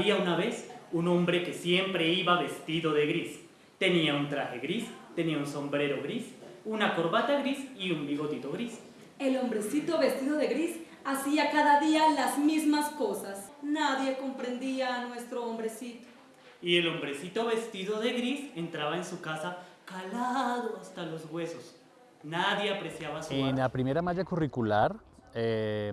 Había una vez un hombre que siempre iba vestido de gris. Tenía un traje gris, tenía un sombrero gris, una corbata gris y un bigotito gris. El hombrecito vestido de gris hacía cada día las mismas cosas. Nadie comprendía a nuestro hombrecito. Y el hombrecito vestido de gris entraba en su casa calado hasta los huesos. Nadie apreciaba su En arte. la primera malla curricular, eh,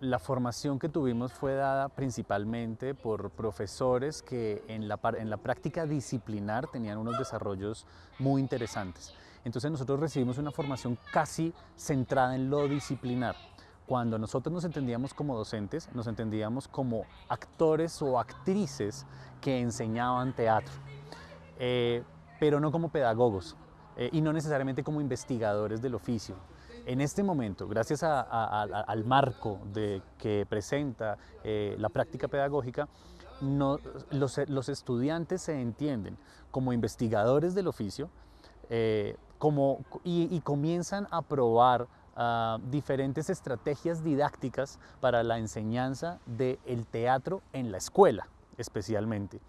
la formación que tuvimos fue dada principalmente por profesores que en la, par- en la práctica disciplinar tenían unos desarrollos muy interesantes. Entonces nosotros recibimos una formación casi centrada en lo disciplinar. Cuando nosotros nos entendíamos como docentes, nos entendíamos como actores o actrices que enseñaban teatro, eh, pero no como pedagogos eh, y no necesariamente como investigadores del oficio. En este momento, gracias al marco que presenta eh, la práctica pedagógica, los, estudiantes se entienden como investigadores del oficio eh, y, comienzan a probar ah, diferentes estrategias didácticas para la enseñanza del teatro en la escuela, especialmente.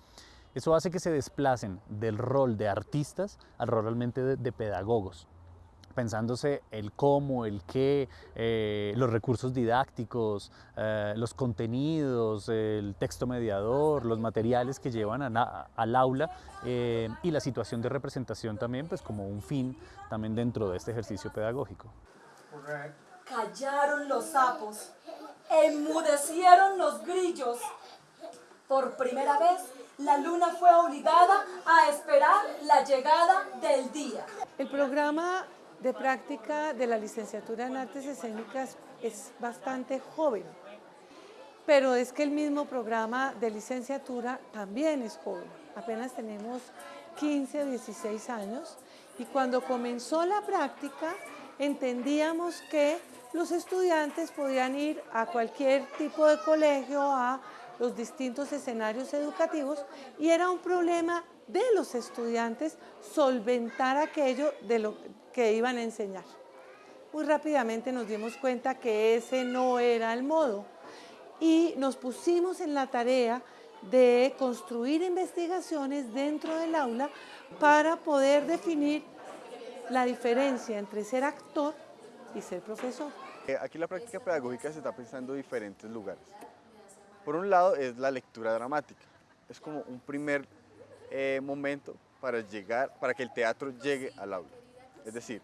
Eso hace que se desplacen del rol de artistas al rol realmente de pedagogos pensándose el cómo, el qué, eh, los recursos didácticos, eh, los contenidos, el texto mediador, los materiales que llevan a al aula eh, y la situación de representación también, pues como un fin también dentro de este ejercicio pedagógico. Callaron los sapos, enmudecieron los grillos. Por primera vez, la luna fue obligada a esperar la llegada del día. El programa de práctica de la licenciatura en artes escénicas es bastante joven, pero es que el mismo programa de licenciatura también es joven. Apenas tenemos 15 o 16 años y cuando comenzó la práctica entendíamos que los estudiantes podían ir a cualquier tipo de colegio, a los distintos escenarios educativos y era un problema de los estudiantes solventar aquello de lo que iban a enseñar. Muy rápidamente nos dimos cuenta que ese no era el modo y nos pusimos en la tarea de construir investigaciones dentro del aula para poder definir la diferencia entre ser actor y ser profesor. Eh, Aquí la práctica pedagógica se está pensando en diferentes lugares. Por un lado es la lectura dramática. Es como un primer eh, momento para llegar, para que el teatro llegue al aula. Es decir,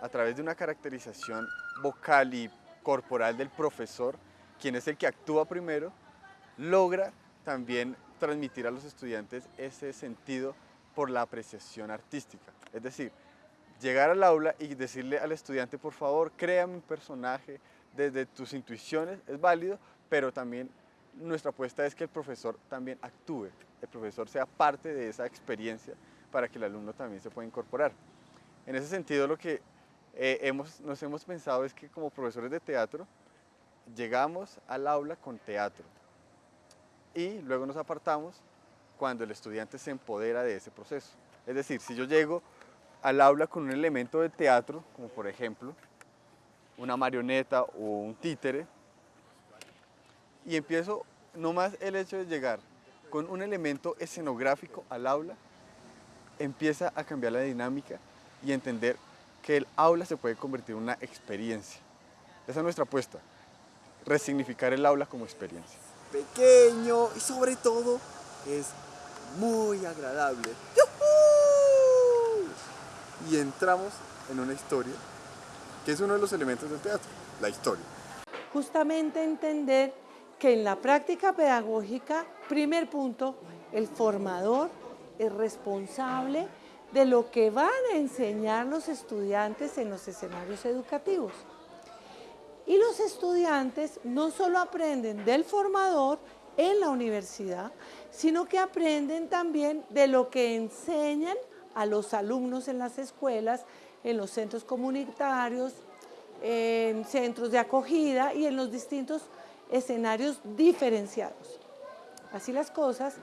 a través de una caracterización vocal y corporal del profesor, quien es el que actúa primero, logra también transmitir a los estudiantes ese sentido por la apreciación artística. Es decir, llegar al aula y decirle al estudiante, por favor, créame un personaje desde tus intuiciones, es válido, pero también nuestra apuesta es que el profesor también actúe, el profesor sea parte de esa experiencia para que el alumno también se pueda incorporar. En ese sentido, lo que eh, hemos, nos hemos pensado es que como profesores de teatro, llegamos al aula con teatro y luego nos apartamos cuando el estudiante se empodera de ese proceso. Es decir, si yo llego al aula con un elemento de teatro, como por ejemplo una marioneta o un títere, y empiezo nomás el hecho de llegar con un elemento escenográfico al aula, empieza a cambiar la dinámica y entender que el aula se puede convertir en una experiencia. Esa es nuestra apuesta, resignificar el aula como experiencia. pequeño y sobre todo es muy agradable. ¡Yujú! Y entramos en una historia, que es uno de los elementos del teatro, la historia. justamente entender que en la práctica pedagógica, primer punto, el formador es responsable de lo que van a enseñar los estudiantes en los escenarios educativos. Y los estudiantes no solo aprenden del formador en la universidad, sino que aprenden también de lo que enseñan a los alumnos en las escuelas, en los centros comunitarios, en centros de acogida y en los distintos escenarios diferenciados. Así las cosas,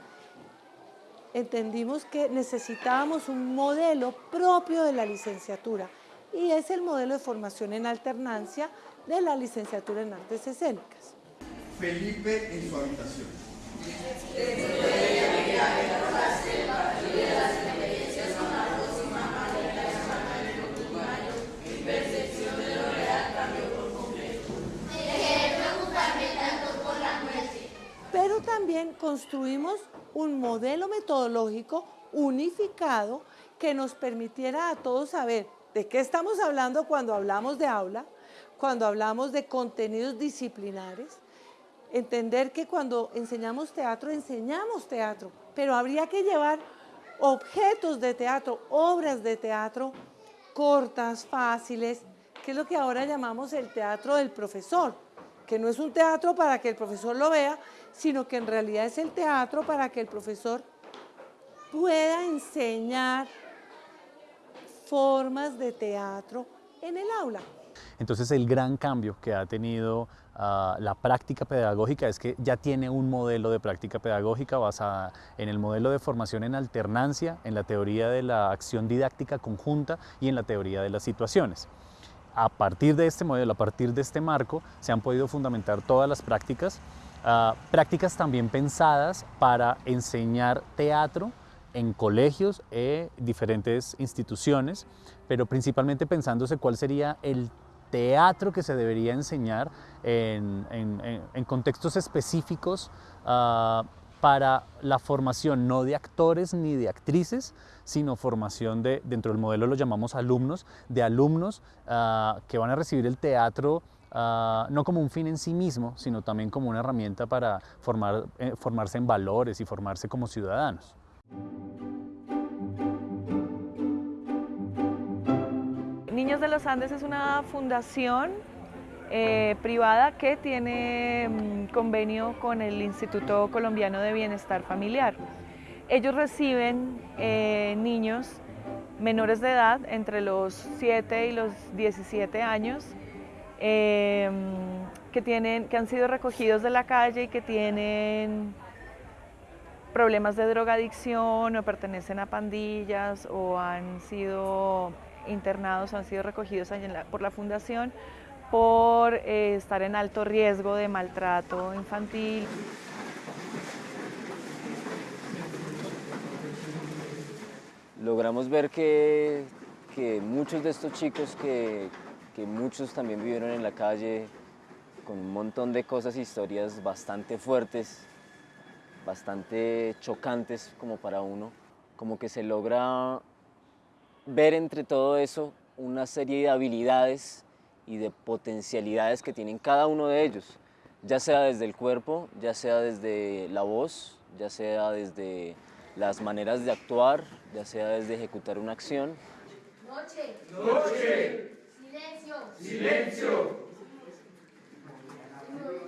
entendimos que necesitábamos un modelo propio de la licenciatura y es el modelo de formación en alternancia de la licenciatura en artes escénicas. Felipe en su habitación. Pero también construimos un modelo metodológico unificado que nos permitiera a todos saber de qué estamos hablando cuando hablamos de aula, cuando hablamos de contenidos disciplinares, entender que cuando enseñamos teatro, enseñamos teatro, pero habría que llevar objetos de teatro, obras de teatro cortas, fáciles, que es lo que ahora llamamos el teatro del profesor, que no es un teatro para que el profesor lo vea, sino que en realidad es el teatro para que el profesor pueda enseñar formas de teatro en el aula. Entonces el gran cambio que ha tenido uh, la práctica pedagógica es que ya tiene un modelo de práctica pedagógica basada en el modelo de formación en alternancia, en la teoría de la acción didáctica conjunta y en la teoría de las situaciones. A partir de este modelo, a partir de este marco, se han podido fundamentar todas las prácticas, uh, prácticas también pensadas para enseñar teatro en colegios e diferentes instituciones, pero principalmente pensándose cuál sería el teatro que se debería enseñar en, contextos específicos uh, para la formación no de actores ni de actrices, sino formación de, dentro del modelo lo llamamos alumnos, de alumnos uh, que van a recibir el teatro Uh, no como un fin en sí mismo, sino también como una herramienta para eh, formarse en valores y formarse como ciudadanos. Niños de los Andes es una fundación eh, privada que tiene mm, convenio con el Instituto Colombiano de Bienestar Familiar. Ellos reciben eh, niños menores de edad, entre los 7 y los 17 años, eh, que, tienen, que han sido recogidos de la calle y que tienen problemas de drogadicción o pertenecen a pandillas o han sido internados, han sido recogidos por la fundación por eh, estar en alto riesgo de maltrato infantil. Logramos ver que, que muchos de estos chicos que, que muchos también vivieron en la calle con un montón de cosas, historias bastante fuertes, bastante chocantes como para uno, como que se logra ver entre todo eso una serie de habilidades y de potencialidades que tienen cada uno de ellos, ya sea desde el cuerpo, ya sea desde la voz, ya sea desde las maneras de actuar, ya sea desde ejecutar una acción. Noche. Noche. Silencio. Silencio.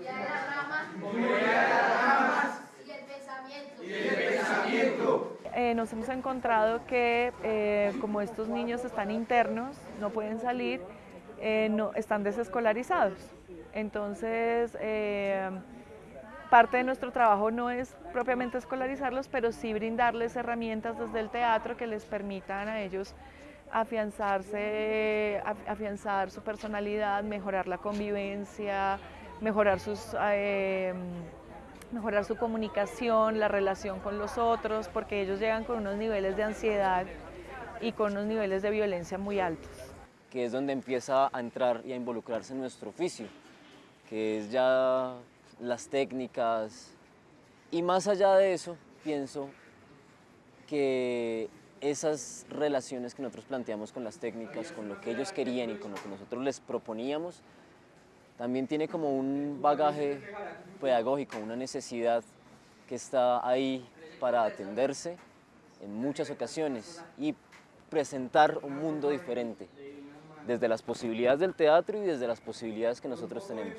De las ramas. Movilidad de las ramas. Y el pensamiento. Y el pensamiento. Eh, nos hemos encontrado que eh, como estos niños están internos, no pueden salir, eh, no, están desescolarizados. Entonces, eh, parte de nuestro trabajo no es propiamente escolarizarlos, pero sí brindarles herramientas desde el teatro que les permitan a ellos afianzarse, afianzar su personalidad, mejorar la convivencia, mejorar sus... Eh, mejorar su comunicación, la relación con los otros, porque ellos llegan con unos niveles de ansiedad y con unos niveles de violencia muy altos que es donde empieza a entrar y a involucrarse en nuestro oficio, que es ya las técnicas. Y más allá de eso, pienso que esas relaciones que nosotros planteamos con las técnicas, con lo que ellos querían y con lo que nosotros les proponíamos, también tiene como un bagaje pedagógico, una necesidad que está ahí para atenderse en muchas ocasiones y presentar un mundo diferente desde las posibilidades del teatro y desde las posibilidades que nosotros tenemos.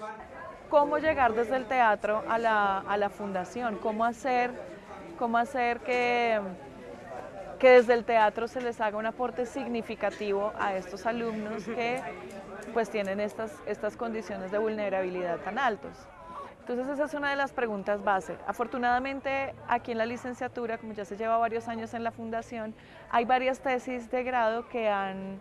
¿Cómo llegar desde el teatro a la, a la fundación? ¿Cómo hacer, cómo hacer que, que desde el teatro se les haga un aporte significativo a estos alumnos que pues tienen estas, estas condiciones de vulnerabilidad tan altos? Entonces esa es una de las preguntas base. Afortunadamente aquí en la licenciatura, como ya se lleva varios años en la fundación, hay varias tesis de grado que han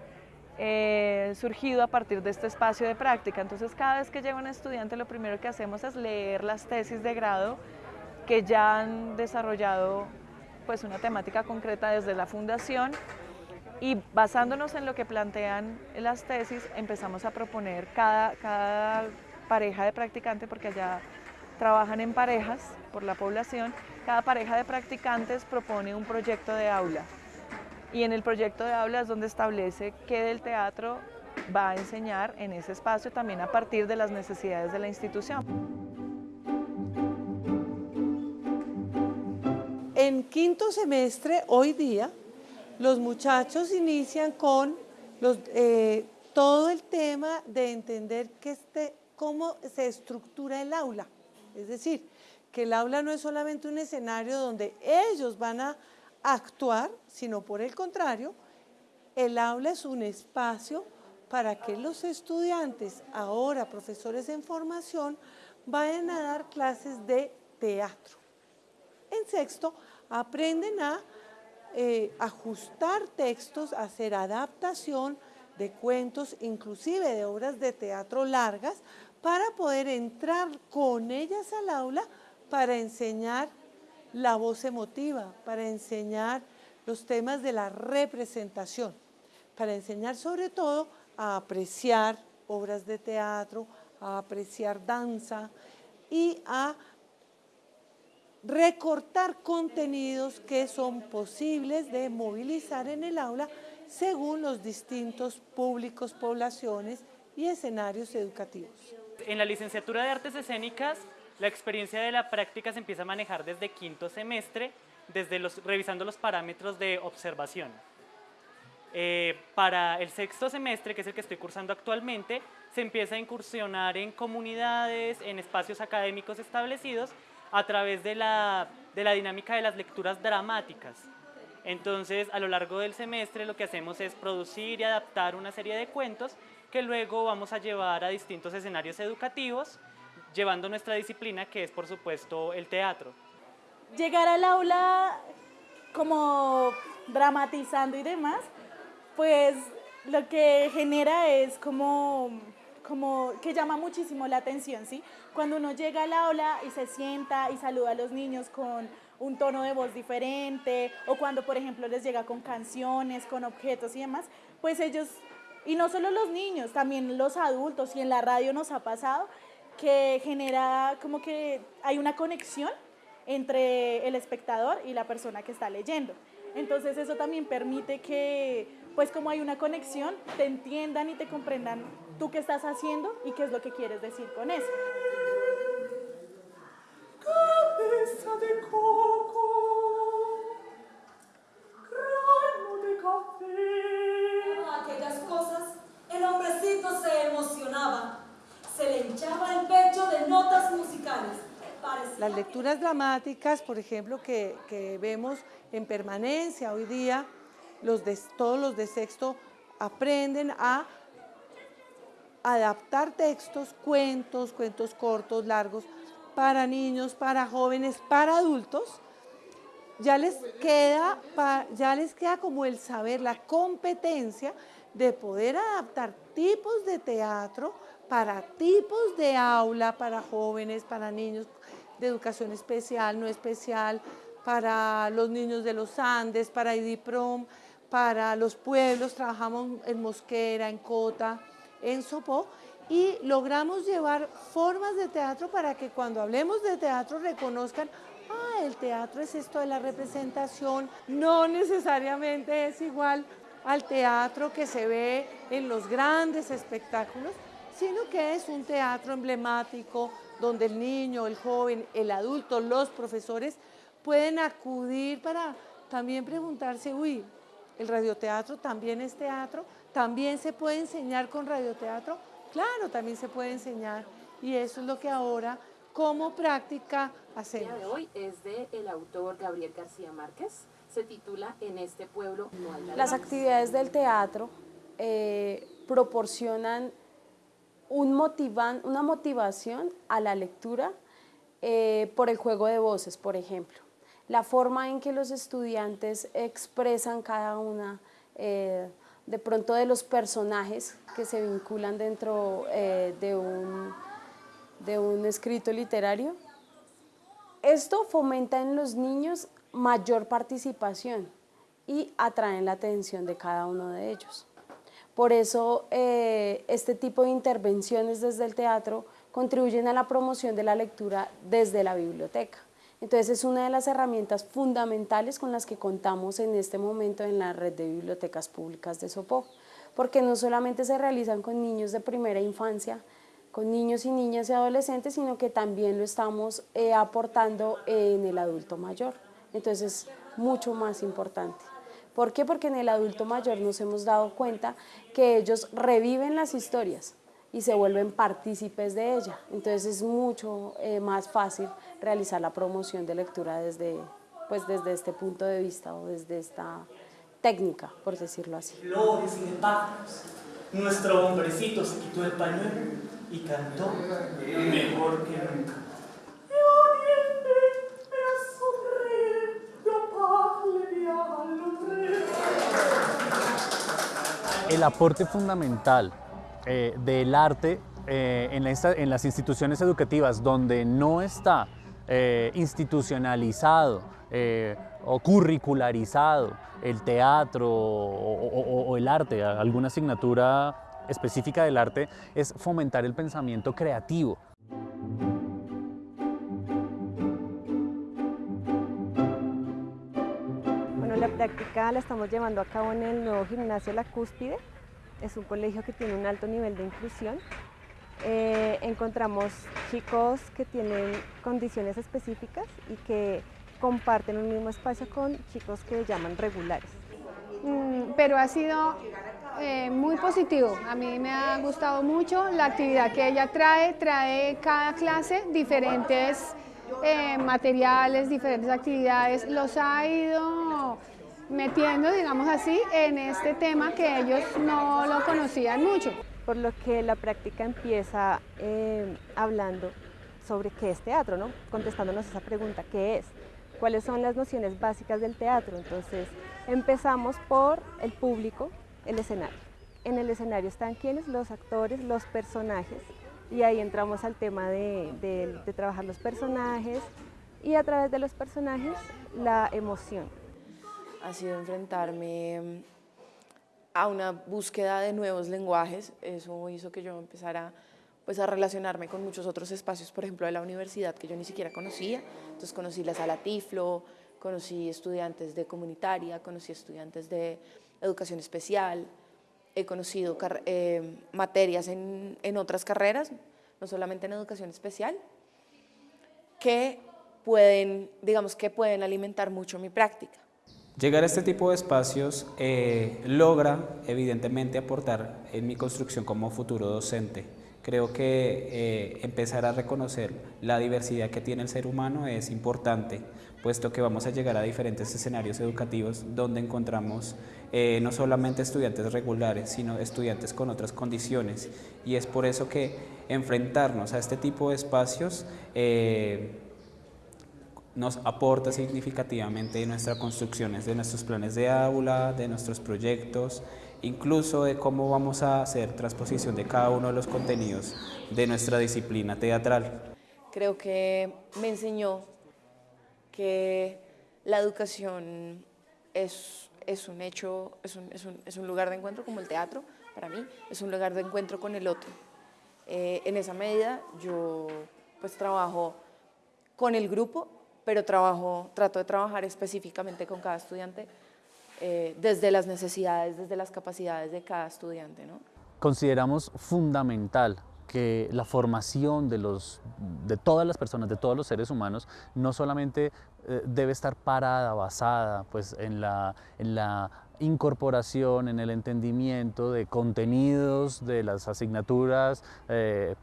eh, surgido a partir de este espacio de práctica. Entonces cada vez que llega un estudiante lo primero que hacemos es leer las tesis de grado que ya han desarrollado pues, una temática concreta desde la fundación y basándonos en lo que plantean las tesis, empezamos a proponer cada, cada pareja de practicante, porque allá trabajan en parejas por la población, cada pareja de practicantes propone un proyecto de aula. Y en el proyecto de aula es donde establece qué del teatro va a enseñar en ese espacio también a partir de las necesidades de la institución. En quinto semestre, hoy día, los muchachos inician con eh, todo el tema de entender este, cómo se estructura el aula. Es decir, que el aula no es solamente un escenario donde ellos van a actuar, sino por el contrario, el aula es un espacio para que los estudiantes, ahora profesores en formación, vayan a dar clases de teatro. En sexto, aprenden a eh, ajustar textos, hacer adaptación de cuentos, inclusive de obras de teatro largas, para poder entrar con ellas al aula para enseñar la voz emotiva, para enseñar los temas de la representación, para enseñar sobre todo a apreciar obras de teatro, a apreciar danza y a recortar contenidos que son posibles de movilizar en el aula según los distintos públicos, poblaciones y escenarios educativos. En la licenciatura de Artes Escénicas, la experiencia de la práctica se empieza a manejar desde quinto semestre, desde los, revisando los parámetros de observación. Eh, para el sexto semestre, que es el que estoy cursando actualmente, se empieza a incursionar en comunidades, en espacios académicos establecidos a través de la, de la dinámica de las lecturas dramáticas. Entonces, a lo largo del semestre lo que hacemos es producir y adaptar una serie de cuentos que luego vamos a llevar a distintos escenarios educativos, llevando nuestra disciplina, que es por supuesto el teatro. Llegar al aula como dramatizando y demás, pues lo que genera es como como que llama muchísimo la atención, ¿sí? Cuando uno llega al aula y se sienta y saluda a los niños con un tono de voz diferente, o cuando, por ejemplo, les llega con canciones, con objetos y demás, pues ellos, y no solo los niños, también los adultos, y en la radio nos ha pasado, que genera como que hay una conexión entre el espectador y la persona que está leyendo. Entonces eso también permite que, pues como hay una conexión, te entiendan y te comprendan tú qué estás haciendo y qué es lo que quieres decir con eso. Cabeza de coco, grano de café. Aquellas cosas, el hombrecito se emocionaba, se le hinchaba el pecho de notas musicales. Las lecturas dramáticas, por ejemplo, que, que vemos en permanencia hoy día, los de, todos los de sexto aprenden a adaptar textos, cuentos, cuentos cortos, largos, para niños, para jóvenes, para adultos, ya les queda, ya les queda como el saber, la competencia de poder adaptar tipos de teatro para tipos de aula, para jóvenes, para niños de educación especial, no especial, para los niños de los Andes, para IDIPROM, para los pueblos, trabajamos en Mosquera, en Cota, en Sopó, y logramos llevar formas de teatro para que cuando hablemos de teatro reconozcan, ah, el teatro es esto de la representación, no necesariamente es igual al teatro que se ve en los grandes espectáculos, sino que es un teatro emblemático donde el niño, el joven, el adulto, los profesores pueden acudir para también preguntarse, uy, el radioteatro también es teatro, también se puede enseñar con radioteatro, claro, también se puede enseñar y eso es lo que ahora como práctica hacemos. El día de hoy es de el autor Gabriel García Márquez, se titula En este pueblo no hay Las actividades del teatro eh, proporcionan un motivan, una motivación a la lectura eh, por el juego de voces, por ejemplo. La forma en que los estudiantes expresan cada una eh, de pronto de los personajes que se vinculan dentro eh, de, un, de un escrito literario Esto fomenta en los niños mayor participación y atraen la atención de cada uno de ellos. Por eso eh, este tipo de intervenciones desde el teatro contribuyen a la promoción de la lectura desde la biblioteca. Entonces es una de las herramientas fundamentales con las que contamos en este momento en la red de bibliotecas públicas de Sopó, porque no solamente se realizan con niños de primera infancia, con niños y niñas y adolescentes, sino que también lo estamos eh, aportando en el adulto mayor. Entonces es mucho más importante. ¿Por qué? Porque en el adulto mayor nos hemos dado cuenta que ellos reviven las historias y se vuelven partícipes de ella. Entonces es mucho eh, más fácil realizar la promoción de lectura desde, pues desde este punto de vista o desde esta técnica, por decirlo así. Flores y de pájaros. Nuestro hombrecito se quitó el pañuelo y cantó mejor que nunca. El aporte fundamental eh, del arte eh, en, las instituciones educativas donde no está eh, institucionalizado o curricularizado el teatro o, o el arte, alguna asignatura específica del arte, es fomentar el pensamiento creativo. Bueno, la práctica la estamos llevando a cabo en el nuevo gimnasio La Cúspide, es un colegio que tiene un alto nivel de inclusión. Eh, encontramos chicos que tienen condiciones específicas y que comparten un mismo espacio con chicos que llaman regulares. Mm, pero ha sido eh, muy positivo, a mí me ha gustado mucho la actividad que ella trae, trae cada clase diferentes eh, materiales, diferentes actividades, los ha ido metiendo, digamos así, en este tema que ellos no lo conocían mucho. Por lo que la práctica empieza eh, hablando sobre qué es teatro, ¿no? contestándonos esa pregunta, ¿qué es? ¿Cuáles son las nociones básicas del teatro? Entonces empezamos por el público, el escenario. En el escenario están quienes, los actores, los personajes, y ahí entramos al tema de, de trabajar los personajes y a través de los personajes la emoción ha sido enfrentarme mm, a una búsqueda de nuevos lenguajes. Eso hizo que yo empezara pues, a relacionarme con muchos otros espacios, por ejemplo, de la universidad que yo ni siquiera conocía. Entonces conocí la sala Tiflo, conocí estudiantes de comunitaria, conocí estudiantes de educación especial, he conocido eh, materias en, en otras carreras, no solamente en educación especial, que pueden, digamos que pueden alimentar mucho mi práctica. Llegar a este tipo de espacios eh, logra evidentemente aportar en mi construcción como futuro docente. Creo que eh, empezar a reconocer la diversidad que tiene el ser humano es importante, puesto que vamos a llegar a diferentes escenarios educativos donde encontramos eh, no solamente estudiantes regulares, sino estudiantes con otras condiciones. Y es por eso que enfrentarnos a este tipo de espacios nos aporta significativamente en nuestras construcciones, de nuestros planes de aula, de nuestros proyectos, incluso de cómo vamos a hacer transposición de cada uno de los contenidos de nuestra disciplina teatral. Creo que me enseñó que la educación es, es un hecho, es un, es, un, es un, lugar de encuentro como el teatro, para mí, es un lugar de encuentro con el otro. Eh, en esa medida yo pues trabajo con el grupo pero trabajo, trato de trabajar específicamente con cada estudiante eh, desde las necesidades, desde las capacidades de cada estudiante. ¿no? Consideramos fundamental que la formación de, los, de todas las personas, de todos los seres humanos, no solamente eh, debe estar parada, basada pues, en, la, en la incorporación, en el entendimiento de contenidos de las asignaturas eh,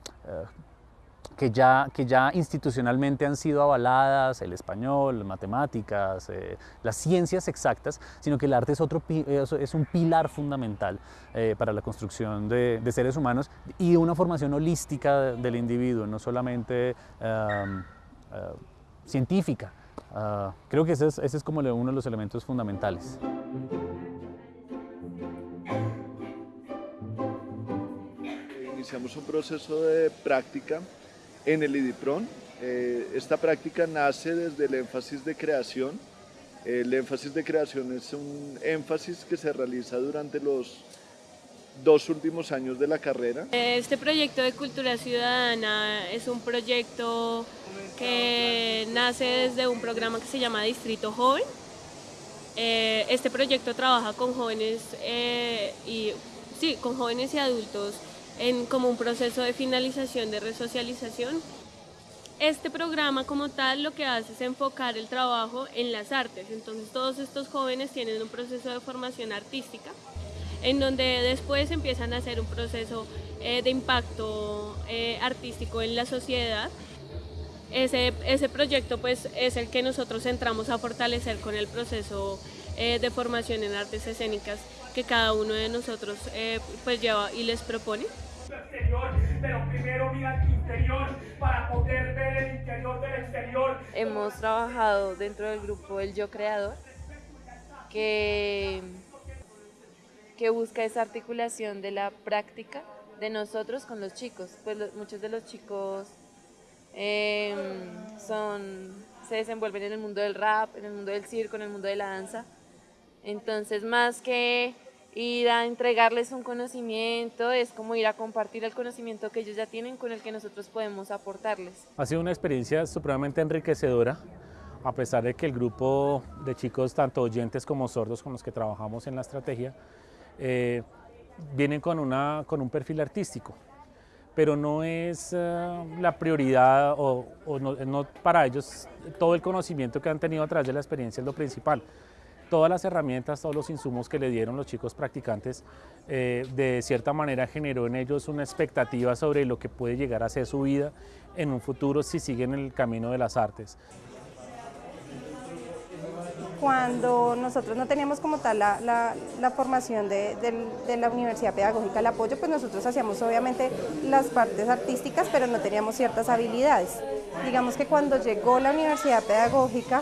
que ya, que ya institucionalmente han sido avaladas, el español, matemáticas, eh, las ciencias exactas, sino que el arte es, otro, es un pilar fundamental eh, para la construcción de, seres humanos y una formación holística del individuo, no solamente eh, científica. Ah, creo que ese es, ese es como uno de los elementos fundamentales. Iniciamos un proceso de práctica en el IDIPRON, Eh, esta práctica nace desde el énfasis de creación. El énfasis de creación es un énfasis que se realiza durante los dos últimos años de la carrera. Este proyecto de cultura ciudadana es un proyecto que nace desde un programa que se llama Distrito Joven. Eh, este proyecto trabaja con jóvenes eh, y sí, con jóvenes y adultos en como un proceso de finalización de resocialización. Este programa como tal lo que hace es enfocar el trabajo en las artes, entonces todos estos jóvenes tienen un proceso de formación artística en donde después empiezan a hacer un proceso eh, de impacto eh, artístico en la sociedad. Ese, ese proyecto pues es el que nosotros entramos a fortalecer con el proceso eh, de formación en artes escénicas que cada uno de nosotros pues lleva y les propone. Pero primero mira el interior para poder ver el interior del exterior. Hemos trabajado dentro del grupo El Yo Creador, que que busca esa articulación de la práctica de nosotros con los chicos. Pues muchos de los chicos em, son, se desenvuelven en el mundo del rap, en el mundo del circo, en el mundo de la danza. Entonces, más que ir a entregarles un conocimiento, es como ir a compartir el conocimiento que ellos ya tienen con el que nosotros podemos aportarles. Ha sido una experiencia supremamente enriquecedora, a pesar de que el grupo de chicos, tanto oyentes como sordos con los que trabajamos en la estrategia, eh, vienen con, una, con un perfil artístico, pero no es eh, la prioridad o, no, para ellos todo el conocimiento que han tenido a través de la experiencia es lo principal. Todas las herramientas, todos los insumos que le dieron los chicos practicantes, eh, de cierta manera generó en ellos una expectativa sobre lo que puede llegar a ser su vida en un futuro si siguen el camino de las artes cuando nosotros no teníamos como tal la, formación de, de, la Universidad Pedagógica, el apoyo, pues nosotros hacíamos obviamente las partes artísticas, pero no teníamos ciertas habilidades. Digamos que cuando llegó la Universidad Pedagógica,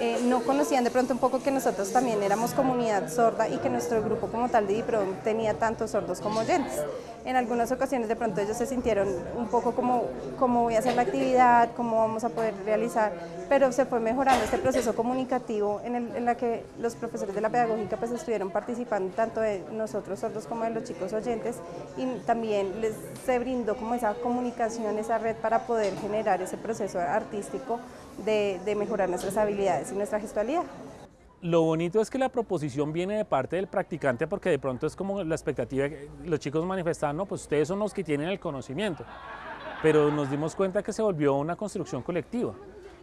eh, no conocían de pronto un poco que nosotros también éramos comunidad sorda y que nuestro grupo como tal de DIPROM tenía tanto sordos como oyentes. En algunas ocasiones de pronto ellos se sintieron un poco como cómo voy a hacer la actividad, cómo vamos a poder realizar, pero se fue mejorando este proceso comunicativo en el en la que los profesores de la pedagógica pues estuvieron participando tanto de nosotros sordos como de los chicos oyentes y también les se brindó como esa comunicación, esa red para poder generar ese proceso artístico de, mejorar nuestras habilidades y nuestra gestualidad. Lo bonito es que la proposición viene de parte del practicante porque de pronto es como la expectativa, que los chicos manifestan, no, pues ustedes son los que tienen el conocimiento, pero nos dimos cuenta que se volvió una construcción colectiva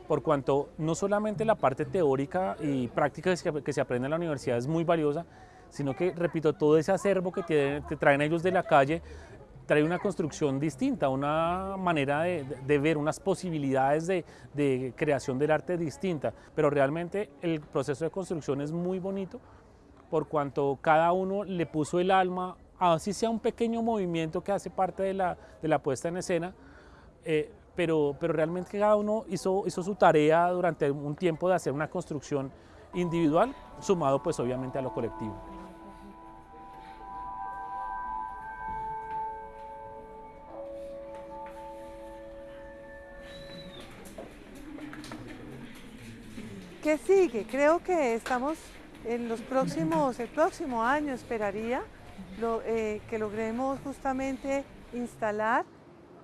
por cuanto no solamente la parte teórica y práctica que se aprende en la universidad es muy valiosa, sino que, repito, todo ese acervo que, traen ellos de la calle trae una construcción distinta, una manera de, ver, unas posibilidades de, creación del arte distinta, pero realmente el proceso de construcción es muy bonito por cuanto cada uno le puso el alma, así sea un pequeño movimiento que hace parte de la, puesta en escena, eh, pero, realmente cada uno hizo, hizo su tarea durante un tiempo de hacer una construcción individual, sumado pues obviamente a lo colectivo. ¿Qué sigue? Creo que estamos en los próximos, el próximo año esperaría eh, que logremos justamente instalar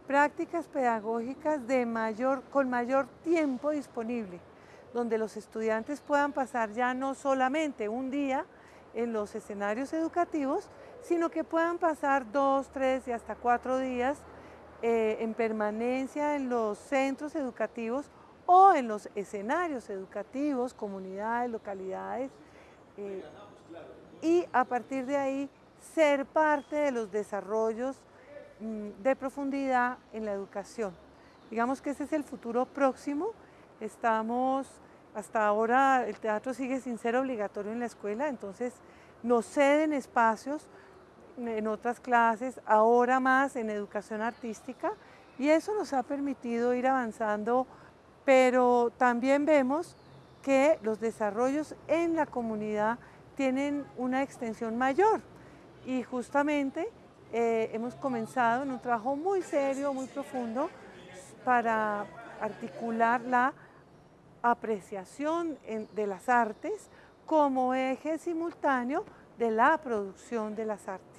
prácticas pedagógicas de mayor, con mayor tiempo disponible, donde los estudiantes puedan pasar ya no solamente un día en los escenarios educativos, sino que puedan pasar dos, tres y hasta cuatro días eh, en permanencia en los centros educativos o en los escenarios educativos, comunidades, localidades, eh, y a partir de ahí ser parte de los desarrollos Mm, de profundidad en la educación. Digamos que ese es el futuro próximo. Estamos, hasta ahora el teatro sigue sin ser obligatorio en la escuela, entonces nos ceden espacios en otras clases, ahora más en educación artística, y eso nos ha permitido ir avanzando, pero también vemos que los desarrollos en la comunidad tienen una extensión mayor y justamente eh, hemos comenzado en un trabajo muy serio, muy profundo, para articular la apreciación de las artes como eje simultáneo de la producción de las artes.